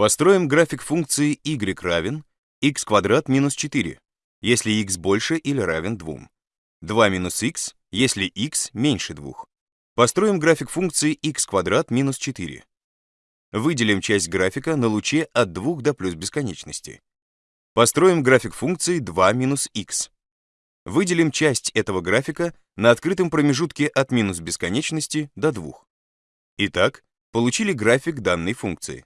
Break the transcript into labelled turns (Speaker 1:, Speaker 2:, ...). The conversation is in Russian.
Speaker 1: Построим график функции y равен x квадрат минус 4, если x больше или равен 2. 2 минус x, если x меньше 2. Построим график функции x квадрат минус 4. Выделим часть графика на луче от 2 до плюс бесконечности. Построим график функции 2 минус x. Выделим часть этого графика на открытом промежутке от минус бесконечности до 2. Итак, получили график данной функции.